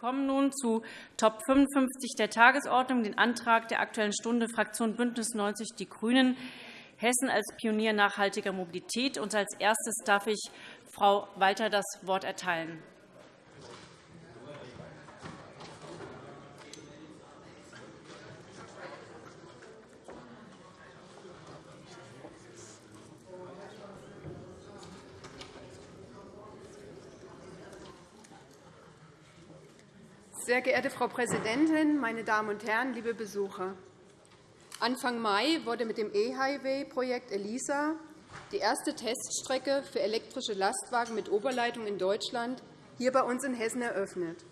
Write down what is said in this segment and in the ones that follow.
kommen nun zu Top 55 der Tagesordnung, den Antrag der Aktuellen Stunde Fraktion BÜNDNIS 90 die GRÜNEN, Hessen als Pionier nachhaltiger Mobilität. Und als erstes darf ich Frau Walter das Wort erteilen. Sehr geehrte Frau Präsidentin, meine Damen und Herren, liebe Besucher! Anfang Mai wurde mit dem E-Highway-Projekt ELISA die erste Teststrecke für elektrische Lastwagen mit Oberleitung in Deutschland hier bei uns in Hessen eröffnet.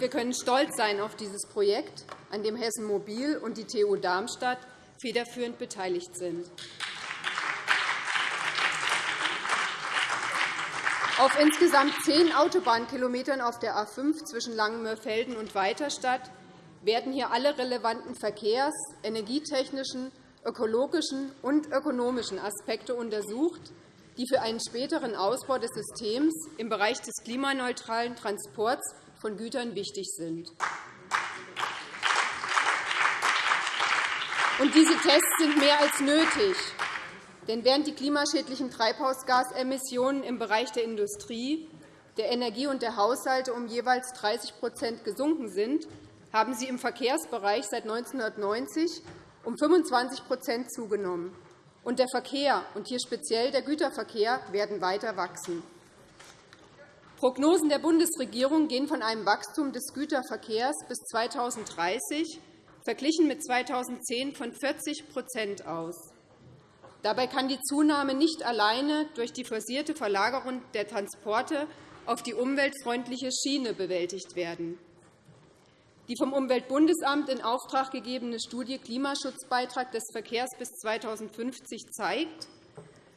wir können stolz sein auf dieses Projekt, an dem Hessen Mobil und die TU Darmstadt federführend beteiligt sind. Auf insgesamt zehn Autobahnkilometern auf der A 5 zwischen Langenmörfelden und Weiterstadt werden hier alle relevanten verkehrs-, energietechnischen, ökologischen und ökonomischen Aspekte untersucht, die für einen späteren Ausbau des Systems im Bereich des klimaneutralen Transports von Gütern wichtig sind. Und diese Tests sind mehr als nötig. Denn während die klimaschädlichen Treibhausgasemissionen im Bereich der Industrie, der Energie und der Haushalte um jeweils 30% gesunken sind, haben sie im Verkehrsbereich seit 1990 um 25% zugenommen. Und der Verkehr, und hier speziell der Güterverkehr, werden weiter wachsen. Prognosen der Bundesregierung gehen von einem Wachstum des Güterverkehrs bis 2030 verglichen mit 2010 von 40% aus. Dabei kann die Zunahme nicht alleine durch die forcierte Verlagerung der Transporte auf die umweltfreundliche Schiene bewältigt werden. Die vom Umweltbundesamt in Auftrag gegebene Studie Klimaschutzbeitrag des Verkehrs bis 2050 zeigt,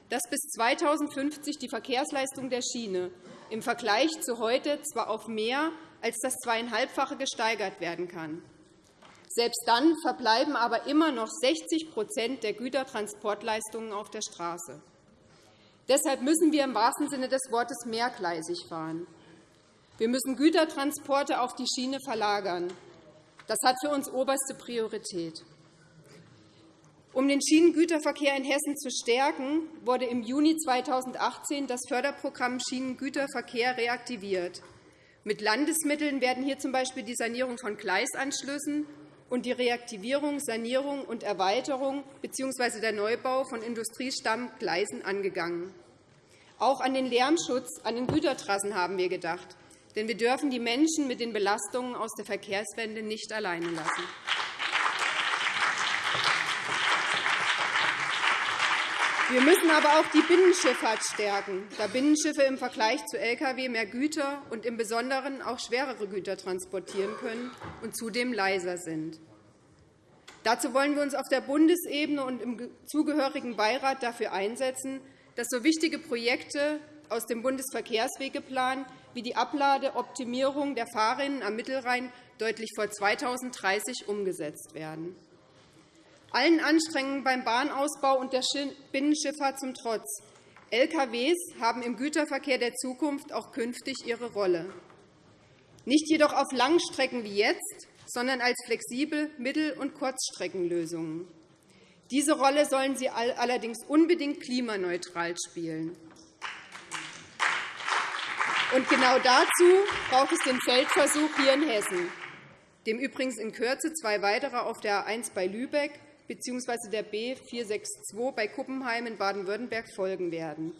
dass bis 2050 die Verkehrsleistung der Schiene im Vergleich zu heute zwar auf mehr als das Zweieinhalbfache gesteigert werden kann. Selbst dann verbleiben aber immer noch 60% der Gütertransportleistungen auf der Straße. Deshalb müssen wir im wahrsten Sinne des Wortes mehrgleisig fahren. Wir müssen Gütertransporte auf die Schiene verlagern. Das hat für uns oberste Priorität. Um den Schienengüterverkehr in Hessen zu stärken, wurde im Juni 2018 das Förderprogramm Schienengüterverkehr reaktiviert. Mit Landesmitteln werden hier z. B. die Sanierung von Gleisanschlüssen und die Reaktivierung, Sanierung und Erweiterung bzw. der Neubau von Industriestammgleisen angegangen. Auch an den Lärmschutz an den Gütertrassen haben wir gedacht. Denn wir dürfen die Menschen mit den Belastungen aus der Verkehrswende nicht alleine lassen. Wir müssen aber auch die Binnenschifffahrt stärken, da Binnenschiffe im Vergleich zu Lkw mehr Güter und im Besonderen auch schwerere Güter transportieren können und zudem leiser sind. Dazu wollen wir uns auf der Bundesebene und im zugehörigen Beirat dafür einsetzen, dass so wichtige Projekte aus dem Bundesverkehrswegeplan wie die Abladeoptimierung der Fahrrinnen am Mittelrhein deutlich vor 2030 umgesetzt werden. Allen Anstrengungen beim Bahnausbau und der Binnenschifffahrt zum Trotz. Lkw haben im Güterverkehr der Zukunft auch künftig ihre Rolle. Nicht jedoch auf Langstrecken wie jetzt, sondern als flexible Mittel- und Kurzstreckenlösungen. Diese Rolle sollen sie allerdings unbedingt klimaneutral spielen. Und genau dazu braucht es den Feldversuch hier in Hessen, dem übrigens in Kürze zwei weitere auf der A 1 bei Lübeck bzw. der B 462 bei Kuppenheim in Baden-Württemberg folgen werden.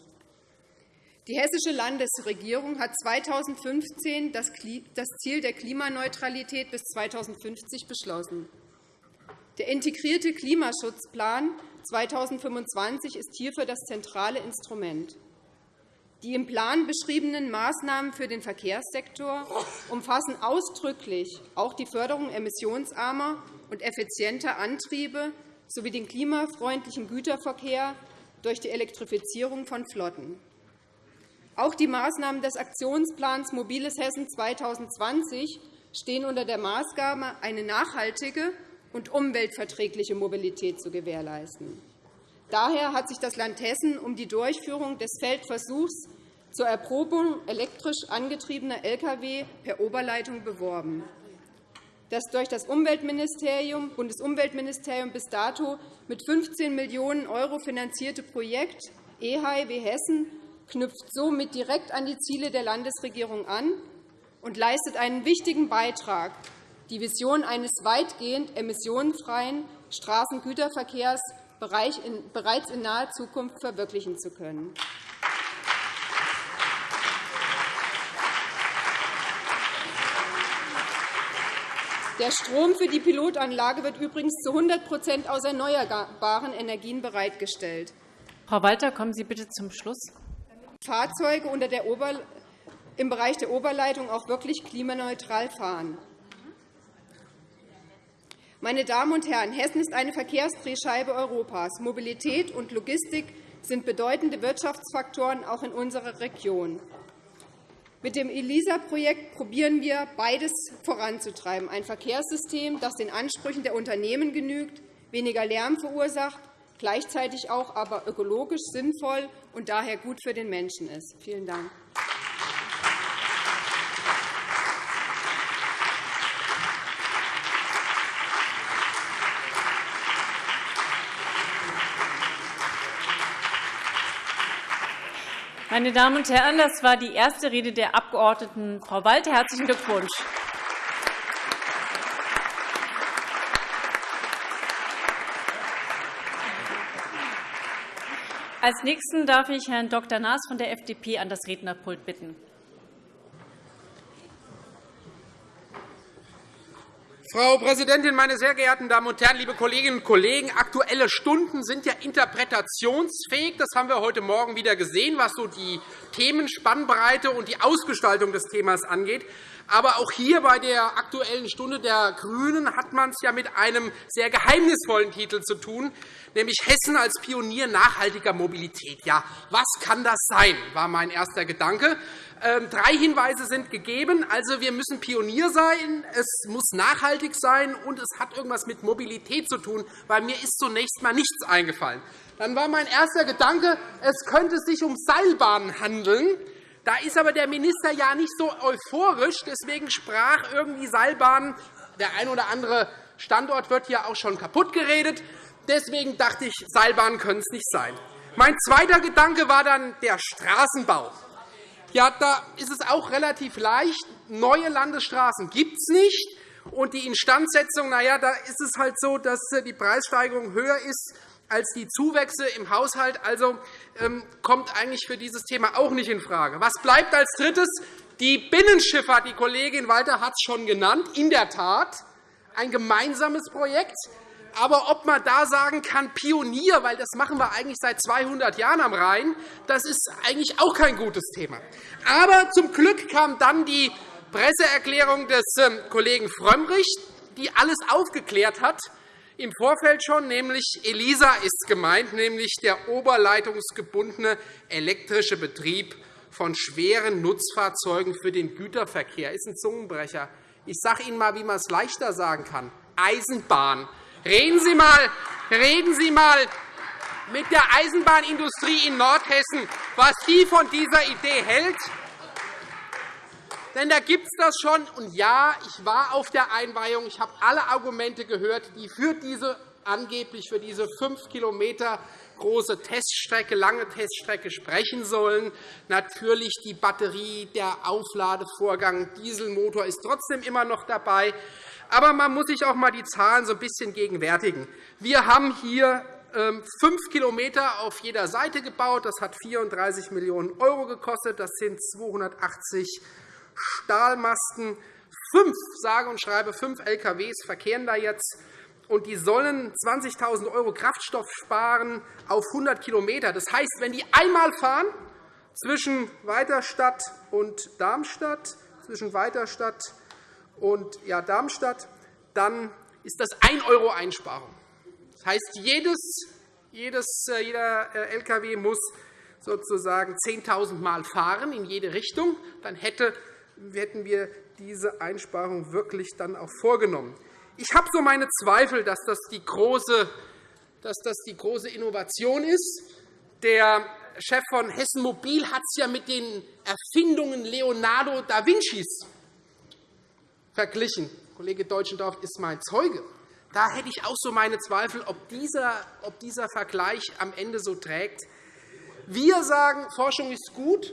Die Hessische Landesregierung hat 2015 das Ziel der Klimaneutralität bis 2050 beschlossen. Der integrierte Klimaschutzplan 2025 ist hierfür das zentrale Instrument. Die im Plan beschriebenen Maßnahmen für den Verkehrssektor umfassen ausdrücklich auch die Förderung emissionsarmer und effizienter Antriebe sowie den klimafreundlichen Güterverkehr durch die Elektrifizierung von Flotten. Auch die Maßnahmen des Aktionsplans Mobiles Hessen 2020 stehen unter der Maßgabe, eine nachhaltige und umweltverträgliche Mobilität zu gewährleisten. Daher hat sich das Land Hessen um die Durchführung des Feldversuchs zur Erprobung elektrisch angetriebener Lkw per Oberleitung beworben. Das durch das Umweltministerium, Bundesumweltministerium bis dato mit 15 Millionen € finanzierte Projekt EHIW Hessen knüpft somit direkt an die Ziele der Landesregierung an und leistet einen wichtigen Beitrag, die Vision eines weitgehend emissionsfreien Straßengüterverkehrs bereits in naher Zukunft verwirklichen zu können. Der Strom für die Pilotanlage wird übrigens zu 100% aus erneuerbaren Energien bereitgestellt. Frau Walter, kommen Sie bitte zum Schluss. Fahrzeuge unter der Ober im Bereich der Oberleitung auch wirklich klimaneutral fahren. Meine Damen und Herren, Hessen ist eine Verkehrsdrehscheibe Europas. Mobilität und Logistik sind bedeutende Wirtschaftsfaktoren auch in unserer Region. Mit dem ELISA-Projekt probieren wir, beides voranzutreiben, ein Verkehrssystem, das den Ansprüchen der Unternehmen genügt, weniger Lärm verursacht, gleichzeitig auch aber ökologisch sinnvoll und daher gut für den Menschen ist. Vielen Dank. Meine Damen und Herren, das war die erste Rede der Abg. Frau Walter. Herzlichen Glückwunsch. Als Nächsten darf ich Herrn Dr. Naas von der FDP an das Rednerpult bitten. Frau Präsidentin, meine sehr geehrten Damen und Herren, liebe Kolleginnen und Kollegen! Aktuelle Stunden sind ja interpretationsfähig. Das haben wir heute Morgen wieder gesehen, was so die Themenspannbreite und die Ausgestaltung des Themas angeht. Aber auch hier bei der Aktuellen Stunde der GRÜNEN hat man es ja mit einem sehr geheimnisvollen Titel zu tun, nämlich Hessen als Pionier nachhaltiger Mobilität. Ja, was kann das sein, war mein erster Gedanke. Ähm, drei Hinweise sind gegeben. Also, wir müssen Pionier sein, es muss nachhaltig sein, und es hat irgendwas mit Mobilität zu tun. Bei mir ist zunächst einmal nichts eingefallen. Dann war mein erster Gedanke, es könnte sich um Seilbahnen handeln. Da ist aber der Minister ja nicht so euphorisch. Deswegen sprach irgendwie Seilbahnen. Der ein oder andere Standort wird hier auch schon kaputt geredet. Deswegen dachte ich, Seilbahnen können es nicht sein. Mein zweiter Gedanke war dann der Straßenbau. Ja, da ist es auch relativ leicht. Neue Landesstraßen gibt es nicht. Und die Instandsetzung, na ja, da ist es halt so, dass äh, die Preissteigerung höher ist als die Zuwächse im Haushalt. Also ähm, kommt eigentlich für dieses Thema auch nicht infrage. Was bleibt als Drittes? Die Binnenschifffahrt. Die Kollegin Walter hat es schon genannt. In der Tat ein gemeinsames Projekt. Aber ob man da sagen kann, Pionier, weil das machen wir eigentlich seit 200 Jahren am Rhein, das ist eigentlich auch kein gutes Thema. Aber zum Glück kam dann die Presseerklärung des ähm, Kollegen Frömmrich, die alles aufgeklärt hat, im Vorfeld schon, nämlich ELISA ist gemeint, nämlich der oberleitungsgebundene elektrische Betrieb von schweren Nutzfahrzeugen für den Güterverkehr. Das ist ein Zungenbrecher. Ich sage Ihnen einmal, wie man es leichter sagen kann. Eisenbahn. Reden Sie mal, reden Sie mal mit der Eisenbahnindustrie in Nordhessen, was sie von dieser Idee hält. Denn da gibt es das schon. Und ja, ich war auf der Einweihung. Ich habe alle Argumente gehört, die für diese angeblich für diese 5 km große Teststrecke, lange Teststrecke sprechen sollen. Natürlich die Batterie, der Aufladevorgang, Dieselmotor ist trotzdem immer noch dabei. Aber man muss sich auch einmal die Zahlen so ein bisschen gegenwärtigen. Wir haben hier ähm, fünf Kilometer auf jeder Seite gebaut. Das hat 34 Millionen € gekostet. Das sind 280 Stahlmasten. Fünf, sage und schreibe, fünf LKWs verkehren da jetzt. Und die sollen 20.000 € Kraftstoff sparen auf 100 km. Das heißt, wenn die einmal fahren zwischen Weiterstadt und Darmstadt, zwischen Weiterstadt und ja, Darmstadt, dann ist das 1 € Einsparung. Das heißt, jedes, jedes, äh, jeder äh, LKW muss sozusagen 10.000 Mal fahren in jede Richtung. Dann hätte, hätten wir diese Einsparung wirklich dann auch vorgenommen. Ich habe so meine Zweifel, dass das die große, dass das die große Innovation ist. Der Chef von Hessen Mobil hat es ja mit den Erfindungen Leonardo da Vincis verglichen. Kollege Deutschendorf ist mein Zeuge. Da hätte ich auch so meine Zweifel, ob dieser, ob dieser Vergleich am Ende so trägt. Wir sagen, Forschung ist gut,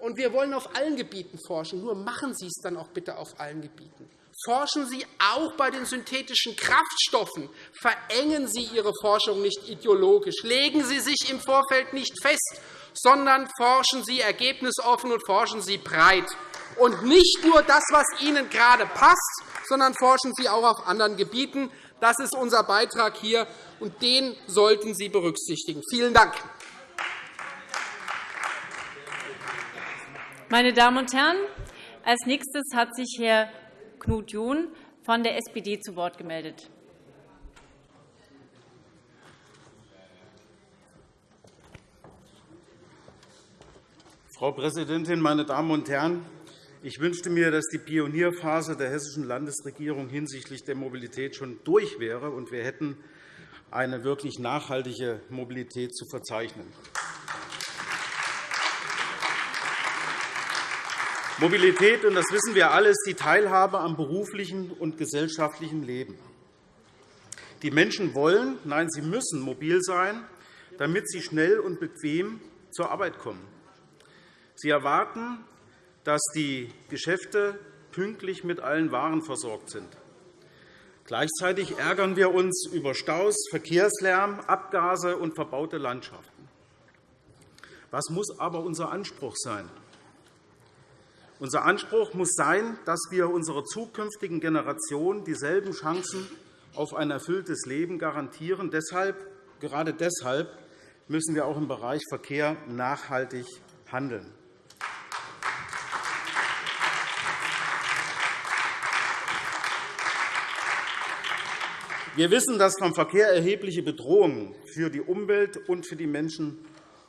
und wir wollen auf allen Gebieten forschen. Nur machen Sie es dann auch bitte auf allen Gebieten. Forschen Sie auch bei den synthetischen Kraftstoffen. Verengen Sie Ihre Forschung nicht ideologisch. Legen Sie sich im Vorfeld nicht fest, sondern forschen Sie ergebnisoffen und forschen Sie breit. Und nicht nur das, was Ihnen gerade passt, sondern forschen Sie auch auf anderen Gebieten. Das ist unser Beitrag hier, und den sollten Sie berücksichtigen. Vielen Dank. Meine Damen und Herren, als nächstes hat sich Herr Knut John von der SPD zu Wort gemeldet. Frau Präsidentin, meine Damen und Herren! Ich wünschte mir, dass die Pionierphase der Hessischen Landesregierung hinsichtlich der Mobilität schon durch wäre, und wir hätten eine wirklich nachhaltige Mobilität zu verzeichnen. Mobilität, und das wissen wir alle, ist die Teilhabe am beruflichen und gesellschaftlichen Leben. Die Menschen wollen, nein, sie müssen mobil sein, damit sie schnell und bequem zur Arbeit kommen. Sie erwarten, dass die Geschäfte pünktlich mit allen Waren versorgt sind. Gleichzeitig ärgern wir uns über Staus, Verkehrslärm, Abgase und verbaute Landschaften. Was muss aber unser Anspruch sein? Unser Anspruch muss sein, dass wir unserer zukünftigen Generation dieselben Chancen auf ein erfülltes Leben garantieren. Deshalb, gerade deshalb müssen wir auch im Bereich Verkehr nachhaltig handeln. Wir wissen, dass vom Verkehr erhebliche Bedrohungen für die Umwelt und für die Menschen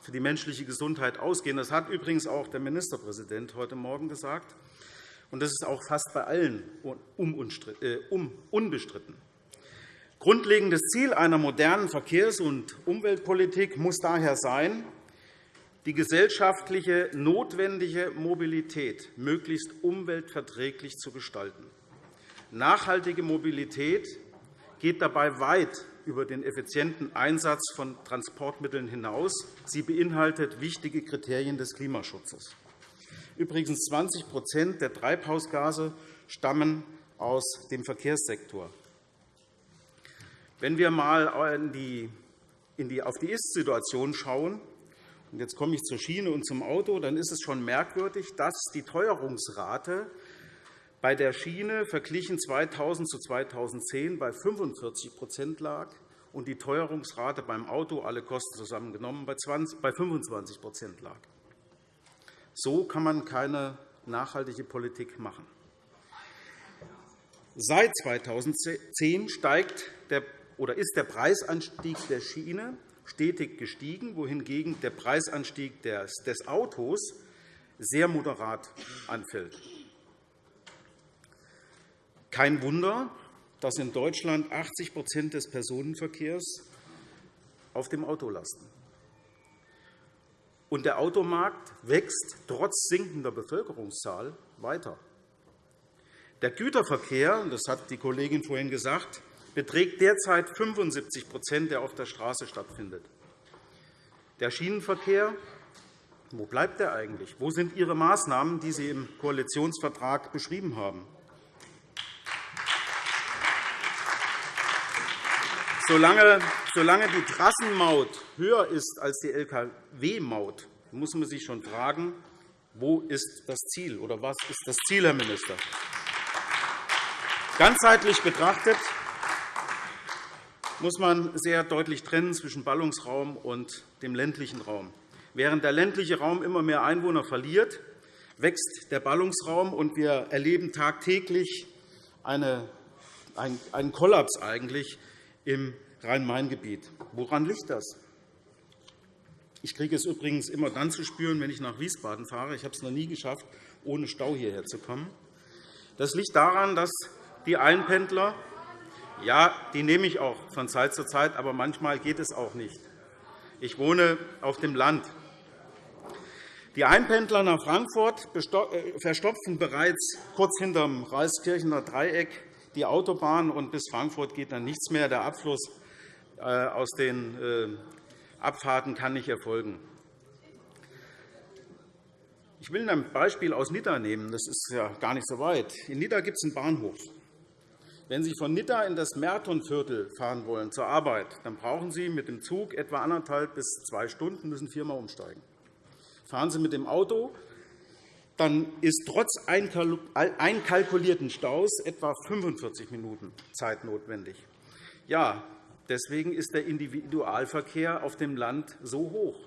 für die menschliche Gesundheit ausgehen. Das hat übrigens auch der Ministerpräsident heute Morgen gesagt. Und das ist auch fast bei allen äh, unbestritten. Grundlegendes Ziel einer modernen Verkehrs- und Umweltpolitik muss daher sein, die gesellschaftliche notwendige Mobilität möglichst umweltverträglich zu gestalten. Nachhaltige Mobilität geht dabei weit über den effizienten Einsatz von Transportmitteln hinaus. Sie beinhaltet wichtige Kriterien des Klimaschutzes. Übrigens 20% der Treibhausgase stammen aus dem Verkehrssektor. Wenn wir einmal auf die Ist-Situation schauen, und jetzt komme ich zur Schiene und zum Auto, dann ist es schon merkwürdig, dass die Teuerungsrate bei der Schiene verglichen 2000 zu 2010 bei 45% lag und die Teuerungsrate beim Auto, alle Kosten zusammengenommen, bei 25% lag. So kann man keine nachhaltige Politik machen. Seit 2010 steigt der, oder ist der Preisanstieg der Schiene stetig gestiegen, wohingegen der Preisanstieg des Autos sehr moderat anfällt. Kein Wunder, dass in Deutschland 80% des Personenverkehrs auf dem Auto lasten. Und der Automarkt wächst trotz sinkender Bevölkerungszahl weiter. Der Güterverkehr, das hat die Kollegin vorhin gesagt, beträgt derzeit 75% der auf der Straße stattfindet. Der Schienenverkehr, wo bleibt er eigentlich? Wo sind Ihre Maßnahmen, die Sie im Koalitionsvertrag beschrieben haben? Solange, die Trassenmaut höher ist als die Lkw-Maut, muss man sich schon fragen, wo ist das Ziel oder was ist das Ziel, Herr Minister? Ganzheitlich betrachtet muss man sehr deutlich trennen zwischen Ballungsraum und dem ländlichen Raum. Während der ländliche Raum immer mehr Einwohner verliert, wächst der Ballungsraum, und wir erleben tagtäglich einen Kollaps eigentlich im Rhein-Main-Gebiet. Woran liegt das? Ich kriege es übrigens immer dann zu spüren, wenn ich nach Wiesbaden fahre. Ich habe es noch nie geschafft, ohne Stau hierher zu kommen. Das liegt daran, dass die Einpendler, ja, die nehme ich auch von Zeit zu Zeit, aber manchmal geht es auch nicht. Ich wohne auf dem Land. Die Einpendler nach Frankfurt äh, verstopfen bereits kurz hinterm Reiskirchener Dreieck die Autobahn, und bis Frankfurt geht dann nichts mehr. Der Abfluss äh, aus den äh, Abfahrten kann nicht erfolgen. Ich will ein Beispiel aus Nidda nehmen. Das ist ja gar nicht so weit. In Nidda gibt es einen Bahnhof. Wenn Sie von Nidda in das Mertonviertel fahren wollen zur Arbeit, dann brauchen Sie mit dem Zug etwa anderthalb bis zwei Stunden, müssen viermal umsteigen. Fahren Sie mit dem Auto, dann ist trotz einkalkulierten Staus etwa 45 Minuten Zeit notwendig. Ja, deswegen ist der Individualverkehr auf dem Land so hoch.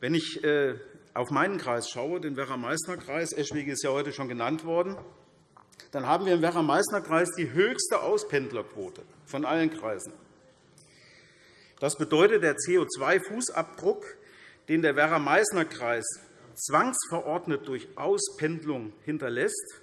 Wenn ich äh, auf meinen Kreis schaue, den Werra-Meißner-Kreis, Eschwege ist ja heute schon genannt worden, dann haben wir im Werra-Meißner-Kreis die höchste Auspendlerquote von allen Kreisen. Das bedeutet, der CO2-Fußabdruck den der Werra-Meißner-Kreis zwangsverordnet durch Auspendlung hinterlässt,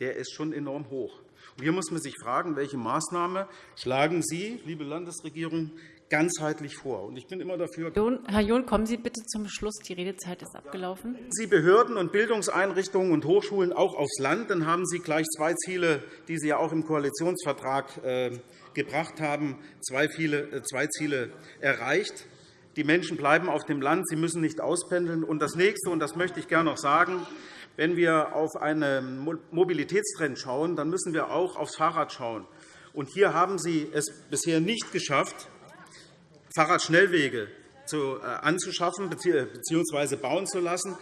der ist schon enorm hoch. Hier muss man sich fragen, welche Maßnahme schlagen Sie, liebe Landesregierung, ganzheitlich vor. Ich bin immer dafür. Herr John, kommen Sie bitte zum Schluss. Die Redezeit ist abgelaufen. Sie Behörden und Bildungseinrichtungen und Hochschulen auch aufs Land, dann haben Sie gleich zwei Ziele, die Sie ja auch im Koalitionsvertrag äh, gebracht haben, zwei äh, Ziele erreicht. Die Menschen bleiben auf dem Land. Sie müssen nicht auspendeln. Und das Nächste, und das möchte ich gerne noch sagen, wenn wir auf einen Mobilitätstrend schauen, dann müssen wir auch aufs Fahrrad schauen. Und hier haben Sie es bisher nicht geschafft, Fahrradschnellwege äh, anzuschaffen bzw. bauen zu lassen.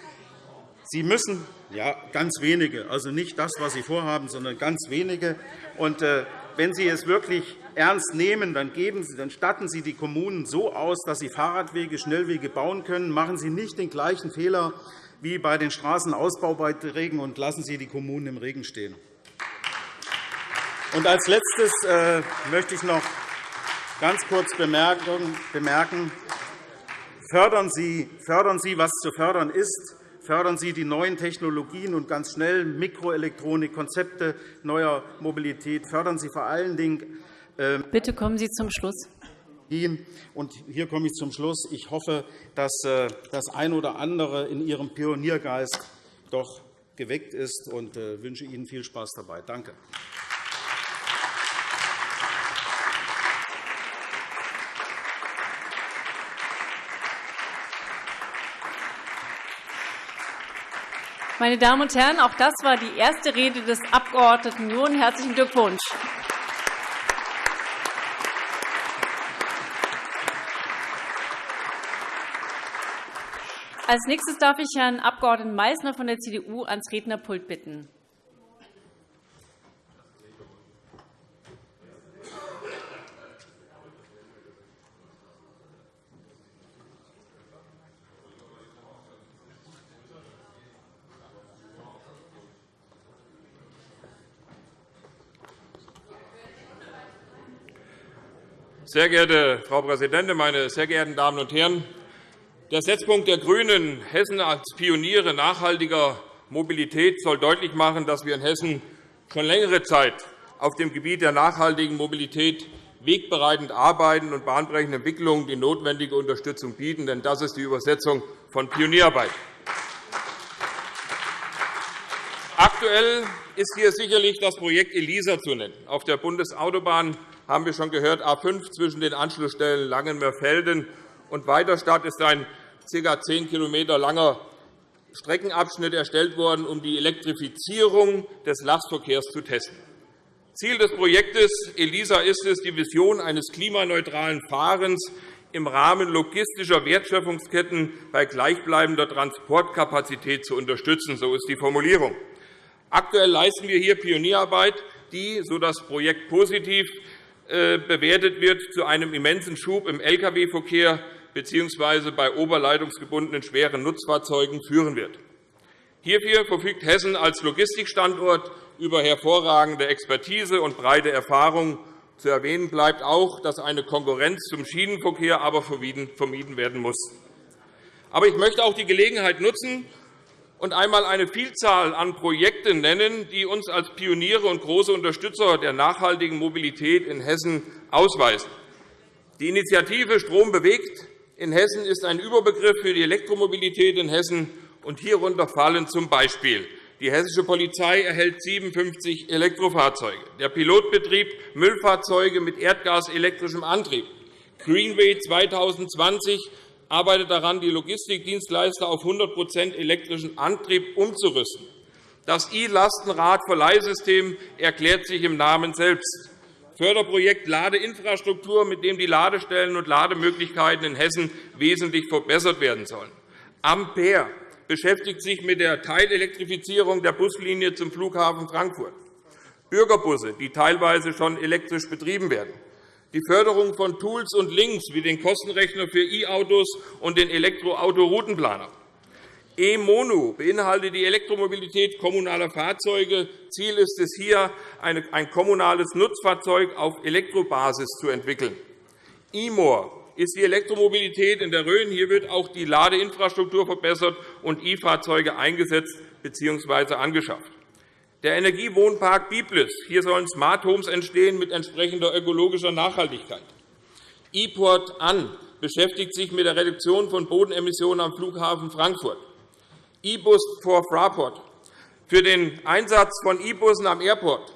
Sie müssen ja, ganz wenige, also nicht das, was Sie vorhaben, sondern ganz wenige. Und, äh, wenn Sie es wirklich ernst nehmen, dann, geben Sie, dann statten Sie die Kommunen so aus, dass sie Fahrradwege, Schnellwege bauen können. Machen Sie nicht den gleichen Fehler wie bei den Straßenausbaubeiträgen und lassen Sie die Kommunen im Regen stehen. Und als Letztes äh, möchte ich noch ganz kurz bemerken, fördern Sie, fördern Sie, was zu fördern ist. Fördern Sie die neuen Technologien und ganz schnell Mikroelektronik, Konzepte neuer Mobilität. Fördern Sie vor allen Dingen Bitte kommen Sie zum Schluss. Und hier komme ich zum Schluss. Ich hoffe, dass äh, das ein oder andere in Ihrem Pioniergeist doch geweckt ist und äh, wünsche Ihnen viel Spaß dabei. Danke. Meine Damen und Herren, auch das war die erste Rede des Abg. John. Herzlichen Glückwunsch. Als nächstes darf ich Herrn Abg. Meysner von der CDU ans Rednerpult bitten. Sehr geehrte Frau Präsidentin, meine sehr geehrten Damen und Herren! Der Setzpunkt der GRÜNEN, Hessen als Pioniere nachhaltiger Mobilität, soll deutlich machen, dass wir in Hessen schon längere Zeit auf dem Gebiet der nachhaltigen Mobilität wegbereitend arbeiten und bahnbrechende Entwicklungen die notwendige Unterstützung bieten. Denn das ist die Übersetzung von Pionierarbeit. Aktuell ist hier sicherlich das Projekt ELISA zu nennen. Auf der Bundesautobahn haben wir schon gehört, A 5 zwischen den Anschlussstellen Langenmörfelden und Weiterstadt ist ein ca. 10 km langer Streckenabschnitt erstellt worden, um die Elektrifizierung des Lastverkehrs zu testen. Ziel des Projektes ELISA ist es, die Vision eines klimaneutralen Fahrens im Rahmen logistischer Wertschöpfungsketten bei gleichbleibender Transportkapazität zu unterstützen. So ist die Formulierung. Aktuell leisten wir hier Pionierarbeit, die, so das Projekt positiv äh, bewertet wird, zu einem immensen Schub im Lkw-Verkehr bzw. bei oberleitungsgebundenen schweren Nutzfahrzeugen führen wird. Hierfür verfügt Hessen als Logistikstandort über hervorragende Expertise und breite Erfahrung. Zu erwähnen bleibt auch, dass eine Konkurrenz zum Schienenverkehr aber vermieden werden muss. Aber ich möchte auch die Gelegenheit nutzen und einmal eine Vielzahl an Projekten nennen, die uns als Pioniere und große Unterstützer der nachhaltigen Mobilität in Hessen ausweisen. Die Initiative Strom bewegt in Hessen ist ein Überbegriff für die Elektromobilität in Hessen. und Hierunter fallen z. B. Die hessische Polizei erhält 57 Elektrofahrzeuge, der Pilotbetrieb Müllfahrzeuge mit erdgaselektrischem Antrieb. Greenway 2020 arbeitet daran, die Logistikdienstleister auf 100% elektrischen Antrieb umzurüsten. Das E-Lastenrad-Verleihsystem erklärt sich im Namen selbst. Förderprojekt Ladeinfrastruktur, mit dem die Ladestellen und Lademöglichkeiten in Hessen wesentlich verbessert werden sollen. Ampere beschäftigt sich mit der Teilelektrifizierung der Buslinie zum Flughafen Frankfurt. Bürgerbusse, die teilweise schon elektrisch betrieben werden. Die Förderung von Tools und Links wie den Kostenrechner für E-Autos und den Elektroautoroutenplaner. E-Mono beinhaltet die Elektromobilität kommunaler Fahrzeuge. Ziel ist es, hier ein kommunales Nutzfahrzeug auf Elektrobasis zu entwickeln. E-More ist die Elektromobilität in der Rhön. Hier wird auch die Ladeinfrastruktur verbessert und E-Fahrzeuge eingesetzt bzw. angeschafft. Der Energiewohnpark Biblis. Hier sollen Smart Homes entstehen mit entsprechender ökologischer Nachhaltigkeit. E-Port an beschäftigt sich mit der Reduktion von Bodenemissionen am Flughafen Frankfurt. E-Bus for Fraport. Für den Einsatz von E-Bussen am Airport.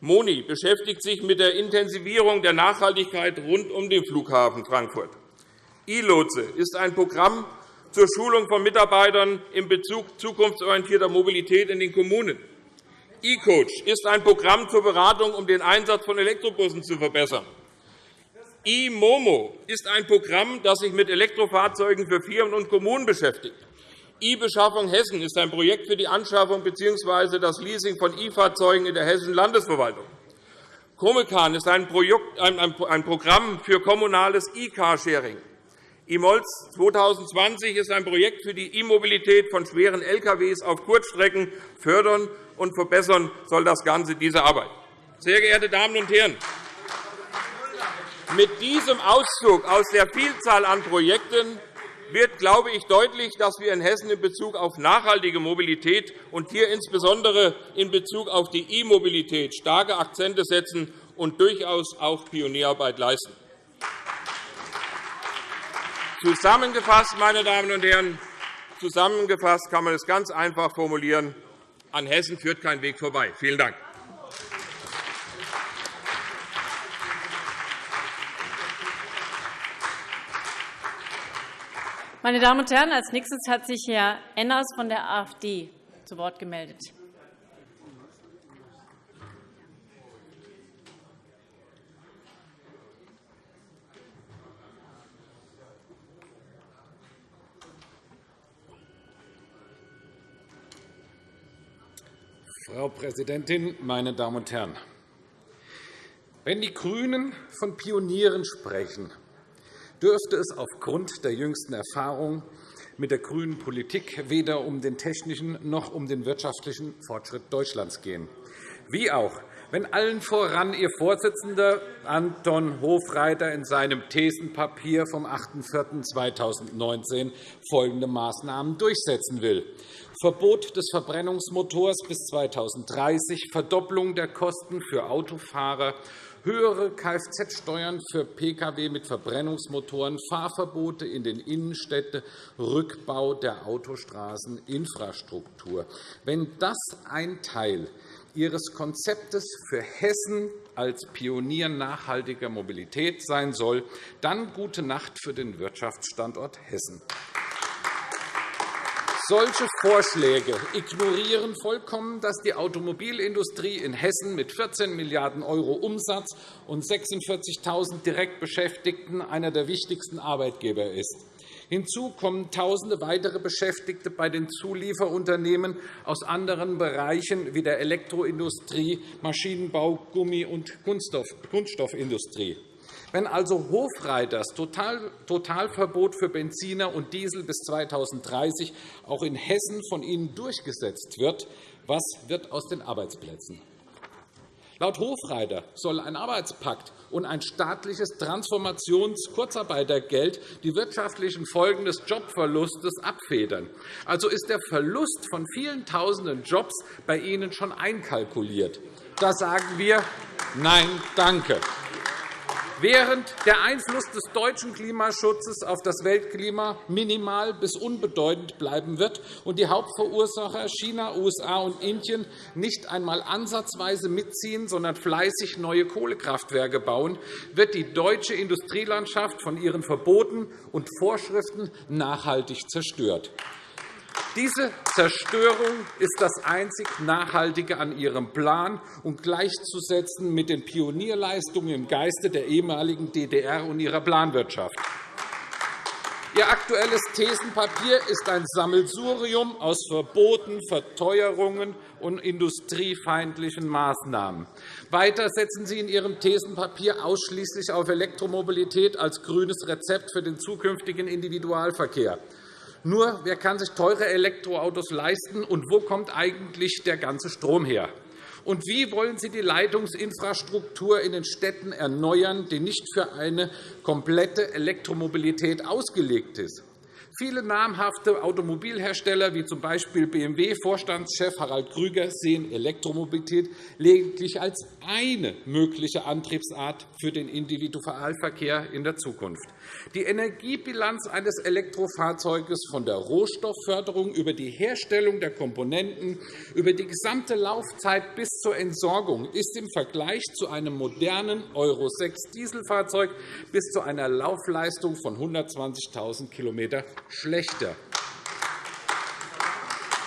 Moni beschäftigt sich mit der Intensivierung der Nachhaltigkeit rund um den Flughafen Frankfurt. E-Lotse ist ein Programm zur Schulung von Mitarbeitern in Bezug zukunftsorientierter Mobilität in den Kommunen. E-Coach ist ein Programm zur Beratung, um den Einsatz von Elektrobussen zu verbessern. E-Momo ist ein Programm, das sich mit Elektrofahrzeugen für Firmen und Kommunen beschäftigt. E-Beschaffung Hessen ist ein Projekt für die Anschaffung bzw. das Leasing von E-Fahrzeugen in der Hessischen Landesverwaltung. Comecan ist ein Programm für kommunales E-Carsharing. E-Molz 2020 ist ein Projekt für die E-Mobilität von schweren Lkw auf Kurzstrecken. Fördern und verbessern soll das Ganze diese Arbeit. Sehr geehrte Damen und Herren, mit diesem Auszug aus der Vielzahl an Projekten wird, glaube ich, deutlich, dass wir in Hessen in Bezug auf nachhaltige Mobilität und hier insbesondere in Bezug auf die E-Mobilität starke Akzente setzen und durchaus auch Pionierarbeit leisten. Zusammengefasst, meine Damen und Herren, zusammengefasst kann man es ganz einfach formulieren. An Hessen führt kein Weg vorbei. Vielen Dank. Meine Damen und Herren, als nächstes hat sich Herr Enners von der AfD zu Wort gemeldet. Frau Präsidentin, meine Damen und Herren! Wenn die GRÜNEN von Pionieren sprechen, dürfte es aufgrund der jüngsten Erfahrungen mit der grünen Politik weder um den technischen noch um den wirtschaftlichen Fortschritt Deutschlands gehen. Wie auch, wenn allen voran Ihr Vorsitzender Anton Hofreiter in seinem Thesenpapier vom 8.4.2019 folgende Maßnahmen durchsetzen will. Verbot des Verbrennungsmotors bis 2030, Verdopplung der Kosten für Autofahrer höhere Kfz-Steuern für Pkw mit Verbrennungsmotoren, Fahrverbote in den Innenstädten, Rückbau der Autostraßeninfrastruktur. Wenn das ein Teil Ihres Konzeptes für Hessen als Pionier nachhaltiger Mobilität sein soll, dann gute Nacht für den Wirtschaftsstandort Hessen. Solche Vorschläge ignorieren vollkommen, dass die Automobilindustrie in Hessen mit 14 Milliarden € Umsatz und 46.000 Direktbeschäftigten einer der wichtigsten Arbeitgeber ist. Hinzu kommen Tausende weitere Beschäftigte bei den Zulieferunternehmen aus anderen Bereichen wie der Elektroindustrie, Maschinenbau, Gummi- und Kunststoffindustrie. Wenn also Hofreiters Totalverbot für Benziner und Diesel bis 2030 auch in Hessen von Ihnen durchgesetzt wird, was wird aus den Arbeitsplätzen? Laut Hofreiter soll ein Arbeitspakt und ein staatliches Transformations-Kurzarbeitergeld die wirtschaftlichen Folgen des Jobverlustes abfedern. Also ist der Verlust von vielen Tausenden Jobs bei Ihnen schon einkalkuliert. Da sagen wir Nein, danke. Während der Einfluss des deutschen Klimaschutzes auf das Weltklima minimal bis unbedeutend bleiben wird und die Hauptverursacher China, USA und Indien nicht einmal ansatzweise mitziehen, sondern fleißig neue Kohlekraftwerke bauen, wird die deutsche Industrielandschaft von ihren Verboten und Vorschriften nachhaltig zerstört. Diese Zerstörung ist das einzig Nachhaltige an Ihrem Plan und gleichzusetzen mit den Pionierleistungen im Geiste der ehemaligen DDR und ihrer Planwirtschaft. Ihr aktuelles Thesenpapier ist ein Sammelsurium aus Verboten, Verteuerungen und industriefeindlichen Maßnahmen. Weiter setzen Sie in Ihrem Thesenpapier ausschließlich auf Elektromobilität als grünes Rezept für den zukünftigen Individualverkehr. Nur, wer kann sich teure Elektroautos leisten, und wo kommt eigentlich der ganze Strom her? Und wie wollen Sie die Leitungsinfrastruktur in den Städten erneuern, die nicht für eine komplette Elektromobilität ausgelegt ist? Viele namhafte Automobilhersteller, wie z. B. BMW-Vorstandschef Harald Krüger, sehen Elektromobilität lediglich als eine mögliche Antriebsart für den Individualverkehr in der Zukunft. Die Energiebilanz eines Elektrofahrzeuges von der Rohstoffförderung über die Herstellung der Komponenten über die gesamte Laufzeit bis zur Entsorgung ist im Vergleich zu einem modernen Euro-6-Dieselfahrzeug bis zu einer Laufleistung von 120.000 km schlechter.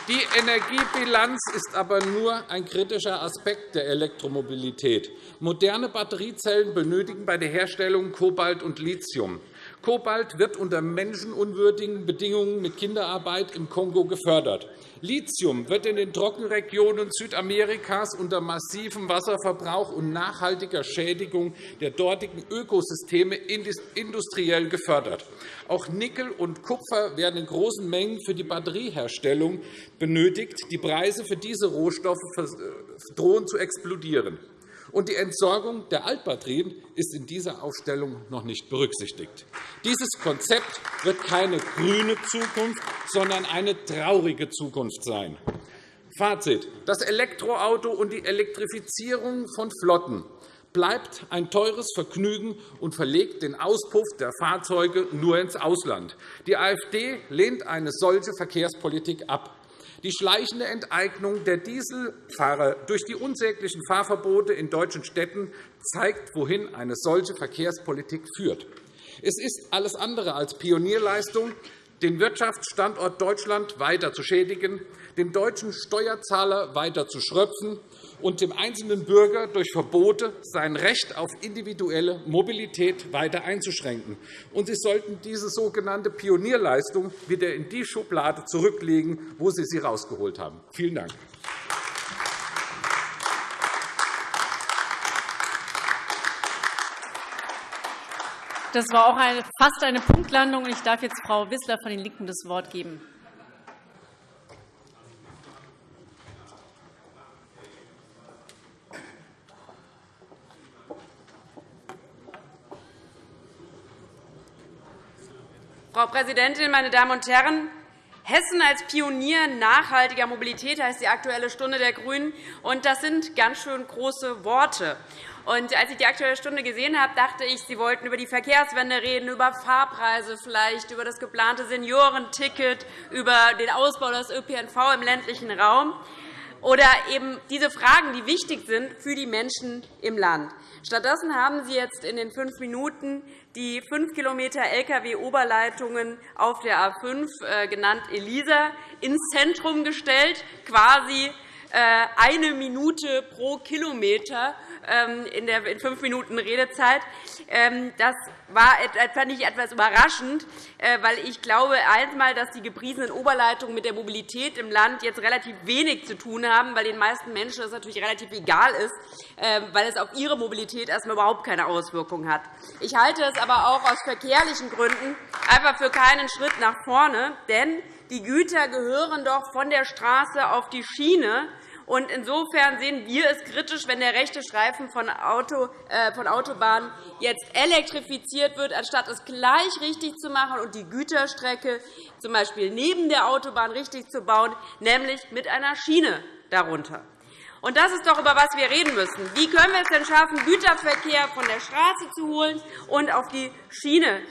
Die Energiebilanz ist aber nur ein kritischer Aspekt der Elektromobilität. Moderne Batteriezellen benötigen bei der Herstellung Kobalt und Lithium. Kobalt wird unter menschenunwürdigen Bedingungen mit Kinderarbeit im Kongo gefördert. Lithium wird in den Trockenregionen Südamerikas unter massivem Wasserverbrauch und nachhaltiger Schädigung der dortigen Ökosysteme industriell gefördert. Auch Nickel und Kupfer werden in großen Mengen für die Batterieherstellung benötigt. Die Preise für diese Rohstoffe drohen zu explodieren und die Entsorgung der Altbatterien ist in dieser Aufstellung noch nicht berücksichtigt. Dieses Konzept wird keine grüne Zukunft, sondern eine traurige Zukunft sein. Fazit. Das Elektroauto und die Elektrifizierung von Flotten bleibt ein teures Vergnügen und verlegt den Auspuff der Fahrzeuge nur ins Ausland. Die AfD lehnt eine solche Verkehrspolitik ab. Die schleichende Enteignung der Dieselfahrer durch die unsäglichen Fahrverbote in deutschen Städten zeigt, wohin eine solche Verkehrspolitik führt. Es ist alles andere als Pionierleistung, den Wirtschaftsstandort Deutschland weiter zu schädigen, den deutschen Steuerzahler weiter zu schröpfen und dem einzelnen Bürger durch Verbote sein Recht auf individuelle Mobilität weiter einzuschränken. Und Sie sollten diese sogenannte Pionierleistung wieder in die Schublade zurücklegen, wo Sie sie herausgeholt haben. Vielen Dank. Das war auch fast eine Punktlandung. Ich darf jetzt Frau Wissler von den LINKEN das Wort geben. Frau Präsidentin, meine Damen und Herren! Hessen als Pionier nachhaltiger Mobilität heißt die Aktuelle Stunde der GRÜNEN. Und das sind ganz schön große Worte. Und als ich die Aktuelle Stunde gesehen habe, dachte ich, Sie wollten über die Verkehrswende reden, über Fahrpreise vielleicht, über das geplante Seniorenticket, über den Ausbau des ÖPNV im ländlichen Raum oder eben diese Fragen, die wichtig sind für die Menschen im Land. Stattdessen haben Sie jetzt in den fünf Minuten die 5 km Lkw-Oberleitungen auf der A 5, äh, genannt ELISA, ins Zentrum gestellt, quasi eine Minute pro Kilometer ähm, in der fünf Minuten Redezeit. Ähm, das war, fand ich etwas überraschend, äh, weil ich glaube einmal, dass die gepriesenen Oberleitungen mit der Mobilität im Land jetzt relativ wenig zu tun haben, weil den meisten Menschen das natürlich relativ egal ist, ähm, weil es auf ihre Mobilität erst einmal überhaupt keine Auswirkungen hat. Ich halte es aber auch aus verkehrlichen Gründen einfach für keinen Schritt nach vorne, denn die Güter gehören doch von der Straße auf die Schiene. Und insofern sehen wir es kritisch, wenn der rechte Streifen von, Auto, äh, von Autobahnen jetzt elektrifiziert wird, anstatt es gleich richtig zu machen und die Güterstrecke z. B. neben der Autobahn richtig zu bauen, nämlich mit einer Schiene darunter. Und das ist doch, über was wir reden müssen. Wie können wir es denn schaffen, Güterverkehr von der Straße zu holen und auf die Schiene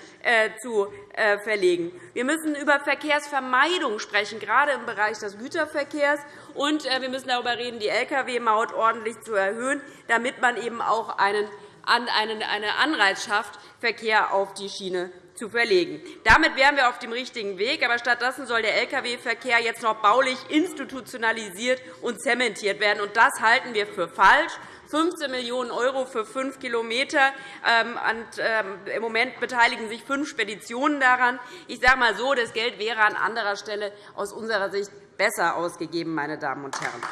zu äh, verlegen? Wir müssen über Verkehrsvermeidung sprechen, gerade im Bereich des Güterverkehrs. Und äh, wir müssen darüber reden, die Lkw-Maut ordentlich zu erhöhen, damit man eben auch einen eine Anreiz schafft, Verkehr auf die Schiene zu verlegen. Damit wären wir auf dem richtigen Weg. Aber stattdessen soll der Lkw-Verkehr jetzt noch baulich institutionalisiert und zementiert werden. Und das halten wir für falsch. 15 Millionen € für fünf Kilometer. Ähm, ähm, Im Moment beteiligen sich fünf Speditionen daran. Ich sage mal so, das Geld wäre an anderer Stelle aus unserer Sicht besser ausgegeben, meine Damen und Herren.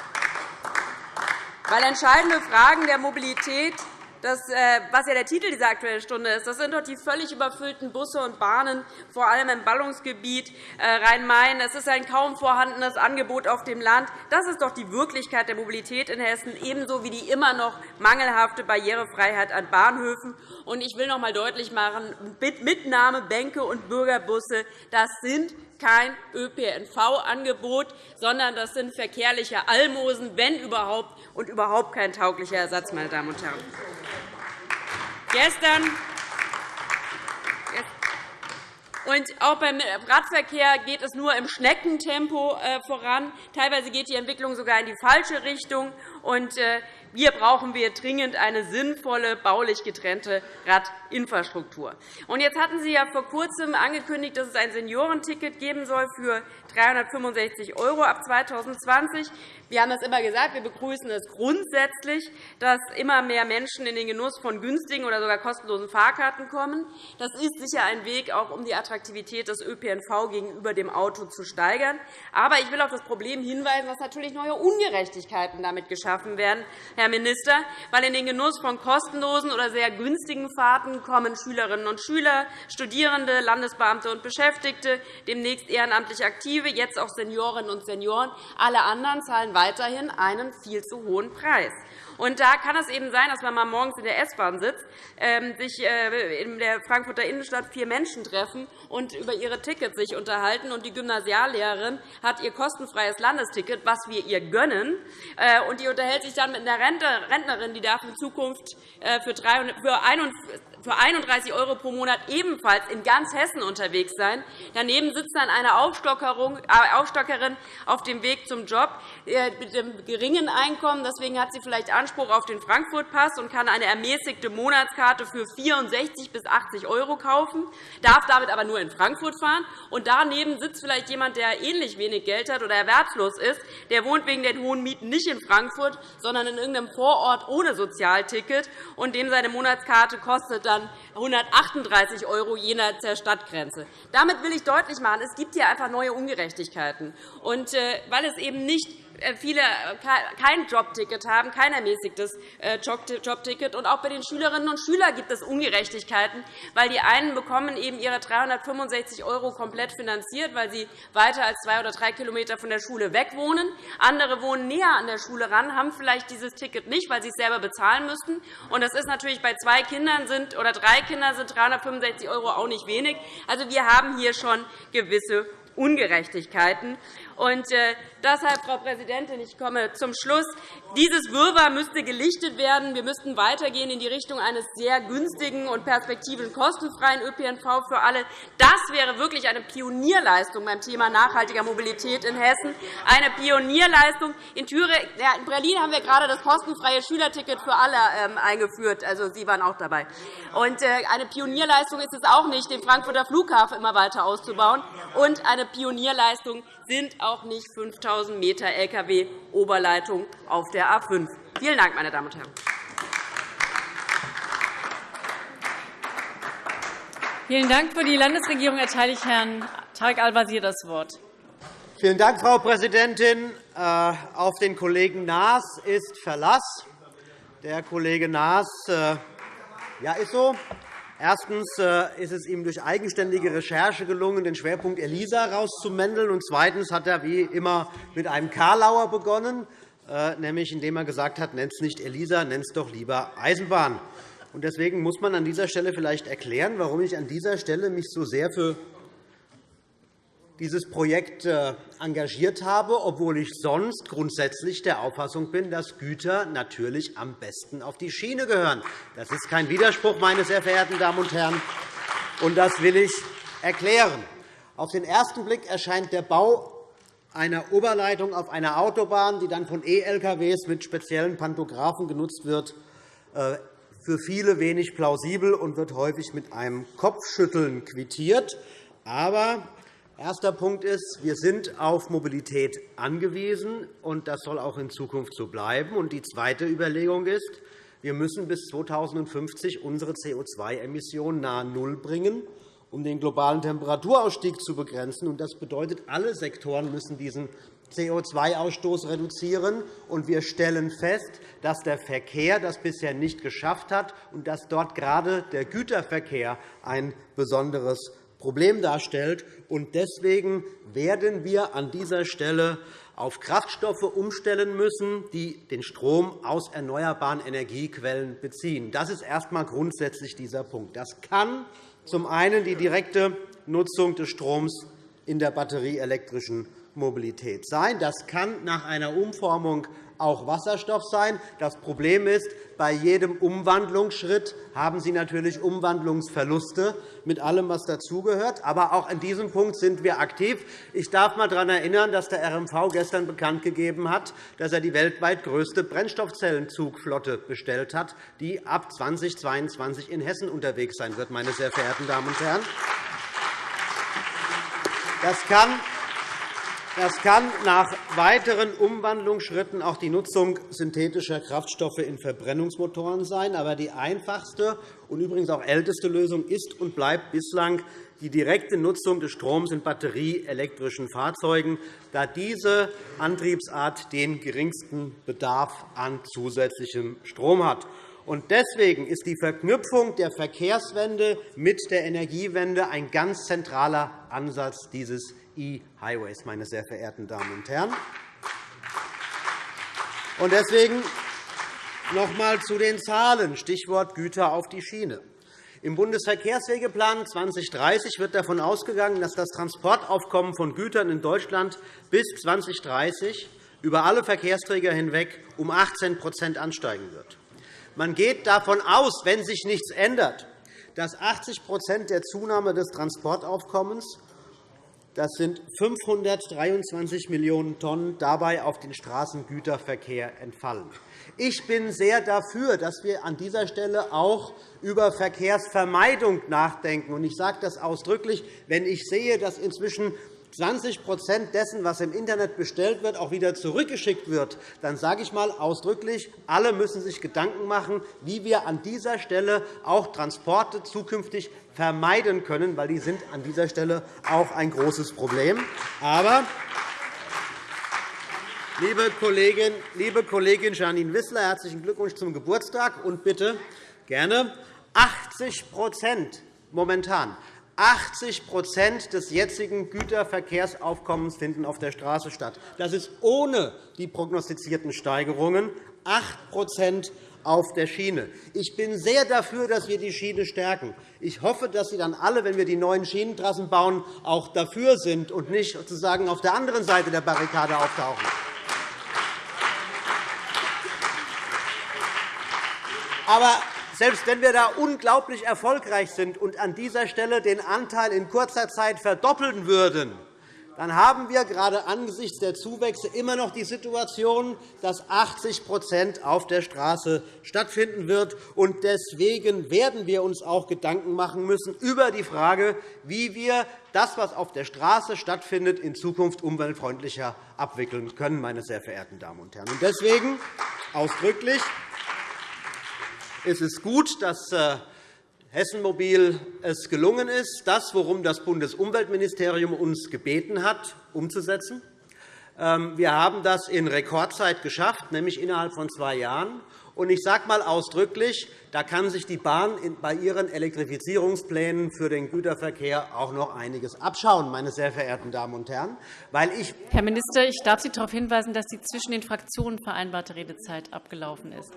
Weil entscheidende Fragen der Mobilität das, äh, was ja der Titel dieser Aktuellen Stunde ist. Das sind doch die völlig überfüllten Busse und Bahnen, vor allem im Ballungsgebiet äh, Rhein-Main. Es ist ein kaum vorhandenes Angebot auf dem Land. Das ist doch die Wirklichkeit der Mobilität in Hessen, ebenso wie die immer noch mangelhafte Barrierefreiheit an Bahnhöfen. Ich will noch einmal deutlich machen, Mitnahme, Bänke und Bürgerbusse das sind kein ÖPNV-Angebot, sondern das sind verkehrliche Almosen, wenn überhaupt, und überhaupt kein tauglicher Ersatz, meine Damen und Herren. Gestern und auch beim Radverkehr geht es nur im Schneckentempo äh, voran. Teilweise geht die Entwicklung sogar in die falsche Richtung. Und äh, hier brauchen wir dringend eine sinnvolle, baulich getrennte Radinfrastruktur. Jetzt hatten Sie ja vor Kurzem angekündigt, dass es ein Seniorenticket geben soll für 365 € ab 2020. Wir haben das immer gesagt, wir begrüßen es grundsätzlich, dass immer mehr Menschen in den Genuss von günstigen oder sogar kostenlosen Fahrkarten kommen. Das ist sicher ein Weg, auch um die Attraktivität des ÖPNV gegenüber dem Auto zu steigern. Aber ich will auf das Problem hinweisen, dass natürlich neue Ungerechtigkeiten damit geschaffen werden. Herr Minister, weil in den Genuss von kostenlosen oder sehr günstigen Fahrten kommen Schülerinnen und Schüler, Studierende, Landesbeamte und Beschäftigte, demnächst ehrenamtlich Aktive, jetzt auch Seniorinnen und Senioren. Alle anderen zahlen weiterhin einen viel zu hohen Preis. Und da kann es eben sein, dass man morgens in der S-Bahn sitzt, ähm, sich äh, in der Frankfurter Innenstadt vier Menschen treffen und über ihre Tickets sich unterhalten. Und die Gymnasiallehrerin hat ihr kostenfreies Landesticket, was wir ihr gönnen. Äh, und die unterhält sich dann mit einer Rentnerin, die darf in Zukunft äh, für für 31 € pro Monat ebenfalls in ganz Hessen unterwegs sein. Daneben sitzt dann eine äh, Aufstockerin auf dem Weg zum Job äh, mit einem geringen Einkommen. Deswegen hat sie vielleicht Anspruch auf den Frankfurt-Pass und kann eine ermäßigte Monatskarte für 64 bis 80 € kaufen, darf damit aber nur in Frankfurt fahren. Und daneben sitzt vielleicht jemand, der ähnlich wenig Geld hat oder erwerbslos ist. Der wohnt wegen den hohen Mieten nicht in Frankfurt, sondern in irgendeinem Vorort ohne Sozialticket, und dem seine Monatskarte kostet dann 138 € jenseits der Stadtgrenze. Damit will ich deutlich machen, es gibt hier einfach neue Ungerechtigkeiten. Und äh, weil es eben nicht viele äh, kein Jobticket haben, kein ermäßigtes äh, Jobticket. Und auch bei den Schülerinnen und Schülern gibt es Ungerechtigkeiten, weil die einen bekommen eben ihre 365 € komplett finanziert, weil sie weiter als zwei oder drei Kilometer von der Schule weg wohnen. Andere wohnen näher an der Schule ran, haben vielleicht dieses Ticket nicht, weil sie es selber bezahlen müssten. Und das ist natürlich bei zwei Kindern sind, oder drei Kindern sind 365 € auch nicht wenig. Also, wir haben hier schon gewisse Ungerechtigkeiten. Und äh, deshalb, Frau Präsidentin, ich komme zum Schluss. Dieses Wirrwarr müsste gelichtet werden. Wir müssten weitergehen in die Richtung eines sehr günstigen und perspektivisch kostenfreien ÖPNV für alle. Das wäre wirklich eine Pionierleistung beim Thema nachhaltiger Mobilität in Hessen. Eine Pionierleistung. In, Thüringen, ja, in Berlin haben wir gerade das kostenfreie Schülerticket für alle ähm, eingeführt. Also, Sie waren auch dabei. Und äh, eine Pionierleistung ist es auch nicht, den Frankfurter Flughafen immer weiter auszubauen. Und eine Pionierleistung sind auch nicht 5.000 m Lkw-Oberleitung auf der A 5. Vielen Dank, meine Damen und Herren. Vielen Dank. Für die Landesregierung erteile ich Herrn Tarek Al-Wazir das Wort. Vielen Dank, Frau Präsidentin. Äh, auf den Kollegen Naas ist Verlass. Der Kollege Naas äh, ja, ist so. Erstens äh, ist es ihm durch eigenständige Recherche gelungen, den Schwerpunkt ELISA herauszumändeln. Und zweitens hat er wie immer mit einem Karlauer begonnen, äh, nämlich indem er gesagt hat, nennt es nicht ELISA, nennt es doch lieber Eisenbahn. Deswegen muss man an dieser Stelle vielleicht erklären, warum ich an dieser Stelle mich so sehr für dieses Projekt äh, engagiert habe, obwohl ich sonst grundsätzlich der Auffassung bin, dass Güter natürlich am besten auf die Schiene gehören. Das ist kein Widerspruch, meine sehr verehrten Damen und Herren, und das will ich erklären. Auf den ersten Blick erscheint der Bau einer Oberleitung auf einer Autobahn, die dann von E-LKWs mit speziellen Pantographen genutzt wird, äh, für viele wenig plausibel und wird häufig mit einem Kopfschütteln quittiert. Aber Erster Punkt ist, wir sind auf Mobilität angewiesen, und das soll auch in Zukunft so bleiben. Die zweite Überlegung ist, wir müssen bis 2050 unsere CO2-Emissionen nahe Null bringen, um den globalen Temperaturausstieg zu begrenzen. Das bedeutet, alle Sektoren müssen diesen CO2-Ausstoß reduzieren. Und wir stellen fest, dass der Verkehr das bisher nicht geschafft hat und dass dort gerade der Güterverkehr ein besonderes Problem darstellt. Deswegen werden wir an dieser Stelle auf Kraftstoffe umstellen müssen, die den Strom aus erneuerbaren Energiequellen beziehen. Das ist erst einmal grundsätzlich dieser Punkt. Das kann zum einen die direkte Nutzung des Stroms in der batterieelektrischen Mobilität sein. Das kann nach einer Umformung auch Wasserstoff sein. Das Problem ist, bei jedem Umwandlungsschritt haben Sie natürlich Umwandlungsverluste mit allem, was dazugehört. Aber auch an diesem Punkt sind wir aktiv. Ich darf einmal daran erinnern, dass der RMV gestern bekannt gegeben hat, dass er die weltweit größte Brennstoffzellenzugflotte bestellt hat, die ab 2022 in Hessen unterwegs sein wird. Meine sehr verehrten Damen und Herren. Das kann das kann nach weiteren Umwandlungsschritten auch die Nutzung synthetischer Kraftstoffe in Verbrennungsmotoren sein. Aber die einfachste und übrigens auch älteste Lösung ist und bleibt bislang die direkte Nutzung des Stroms in batterieelektrischen Fahrzeugen, da diese Antriebsart den geringsten Bedarf an zusätzlichem Strom hat. Deswegen ist die Verknüpfung der Verkehrswende mit der Energiewende ein ganz zentraler Ansatz dieses E-Highways, meine sehr verehrten Damen und Herren. Und deswegen noch einmal zu den Zahlen, Stichwort Güter auf die Schiene. Im Bundesverkehrswegeplan 2030 wird davon ausgegangen, dass das Transportaufkommen von Gütern in Deutschland bis 2030 über alle Verkehrsträger hinweg um 18% ansteigen wird. Man geht davon aus, wenn sich nichts ändert, dass 80% der Zunahme des Transportaufkommens das sind 523 Millionen Tonnen dabei auf den Straßengüterverkehr entfallen. Ich bin sehr dafür, dass wir an dieser Stelle auch über Verkehrsvermeidung nachdenken. Ich sage das ausdrücklich, wenn ich sehe, dass inzwischen 20% dessen, was im Internet bestellt wird, auch wieder zurückgeschickt wird, dann sage ich einmal ausdrücklich, alle müssen sich Gedanken machen, wie wir an dieser Stelle auch Transporte zukünftig vermeiden können, weil die sind an dieser Stelle auch ein großes Problem. Aber Liebe Kollegin, liebe Kollegin Janine Wissler, herzlichen Glückwunsch zum Geburtstag und bitte gerne 80% momentan 80% des jetzigen Güterverkehrsaufkommens finden auf der Straße statt. Das ist ohne die prognostizierten Steigerungen 8% auf der Schiene. Ich bin sehr dafür, dass wir die Schiene stärken. Ich hoffe, dass Sie dann alle, wenn wir die neuen Schienentrassen bauen, auch dafür sind und nicht sozusagen auf der anderen Seite der Barrikade auftauchen. Aber selbst wenn wir da unglaublich erfolgreich sind und an dieser Stelle den Anteil in kurzer Zeit verdoppeln würden, dann haben wir gerade angesichts der Zuwächse immer noch die Situation, dass 80% auf der Straße stattfinden wird. Deswegen werden wir uns auch Gedanken machen müssen über die Frage, wie wir das, was auf der Straße stattfindet, in Zukunft umweltfreundlicher abwickeln können. Meine sehr verehrten Damen und Herren. Deswegen ausdrücklich es ist gut, dass äh, Hessen Mobil es gelungen ist, das, worum das Bundesumweltministerium uns gebeten hat, umzusetzen. Ähm, wir haben das in Rekordzeit geschafft, nämlich innerhalb von zwei Jahren. Ich sage einmal ausdrücklich, da kann sich die Bahn bei ihren Elektrifizierungsplänen für den Güterverkehr auch noch einiges abschauen, meine sehr verehrten Damen und Herren. Weil ich Herr Minister, ich darf Sie darauf hinweisen, dass die zwischen den Fraktionen vereinbarte Redezeit abgelaufen ist.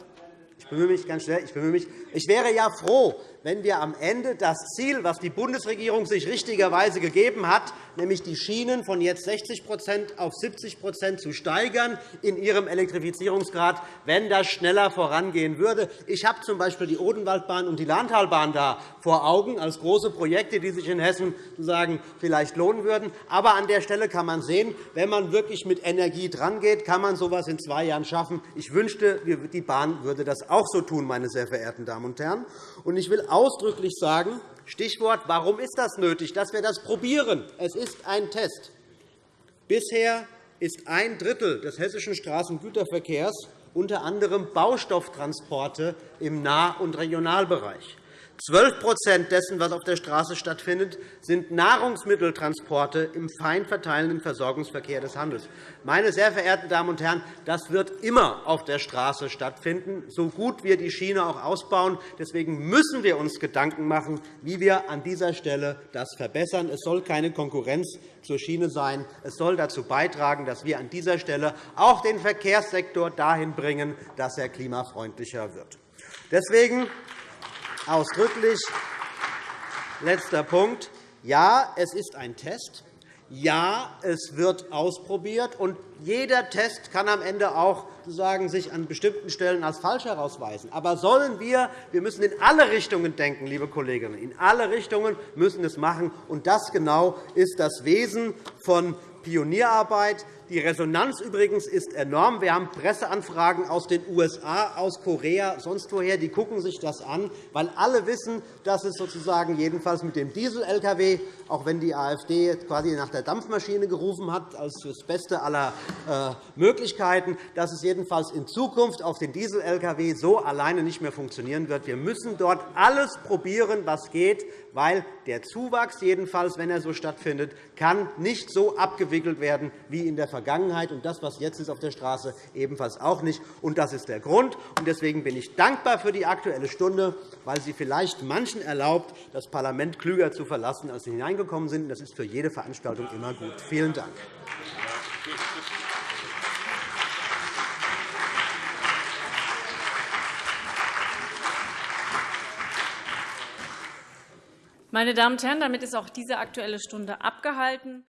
Ich bemühe mich ganz schnell. Ich, bemühe mich. ich wäre ja froh, wenn wir am Ende das Ziel, das die Bundesregierung sich richtigerweise gegeben hat, nämlich die Schienen von jetzt 60% auf 70% zu steigern in ihrem Elektrifizierungsgrad, wenn das schneller vorangehen würde. Ich habe z.B. die Odenwaldbahn und die Lahntalbahn da vor Augen als große Projekte, die sich in Hessen sozusagen vielleicht lohnen würden. Aber an der Stelle kann man sehen, wenn man wirklich mit Energie drangeht, kann man so etwas in zwei Jahren schaffen. Ich wünschte, die Bahn würde das auch so tun, meine sehr verehrten Damen und Herren. Ich will ausdrücklich sagen, Stichwort, warum ist das nötig, dass wir das probieren? Es ist ein Test. Bisher ist ein Drittel des hessischen Straßengüterverkehrs unter anderem Baustofftransporte im Nah- und Regionalbereich. 12% dessen, was auf der Straße stattfindet, sind Nahrungsmitteltransporte im fein verteilenden Versorgungsverkehr des Handels. Meine sehr verehrten Damen und Herren, das wird immer auf der Straße stattfinden, so gut wir die Schiene auch ausbauen. Deswegen müssen wir uns Gedanken machen, wie wir an dieser Stelle das verbessern. Es soll keine Konkurrenz zur Schiene sein. Es soll dazu beitragen, dass wir an dieser Stelle auch den Verkehrssektor dahin bringen, dass er klimafreundlicher wird. Deswegen ausdrücklich. Letzter Punkt. Ja, es ist ein Test. Ja, es wird ausprobiert. Und jeder Test kann am Ende auch sozusagen sich an bestimmten Stellen als falsch herausweisen. Aber sollen wir, wir müssen in alle Richtungen denken, liebe Kolleginnen, in alle Richtungen müssen es machen. Und das genau ist das Wesen von Pionierarbeit. Die Resonanz übrigens ist enorm. Wir haben Presseanfragen aus den USA, aus Korea, sonst woher. Die gucken sich das an, weil alle wissen, dass es sozusagen jedenfalls mit dem Diesel-Lkw, auch wenn die AfD quasi nach der Dampfmaschine gerufen hat, als das Beste aller äh, Möglichkeiten, dass es jedenfalls in Zukunft auf den Diesel-Lkw so alleine nicht mehr funktionieren wird. Wir müssen dort alles probieren, was geht, weil der Zuwachs, jedenfalls, wenn er so stattfindet, kann nicht so abgewickelt werden wie in der Vergangenheit und das, was jetzt ist auf der Straße, ebenfalls auch nicht. Und das ist der Grund. Deswegen bin ich dankbar für die Aktuelle Stunde, weil sie vielleicht manchen erlaubt, das Parlament klüger zu verlassen, als sie hineingekommen sind. Das ist für jede Veranstaltung immer gut. Vielen Dank. Meine Damen und Herren, damit ist auch diese Aktuelle Stunde abgehalten.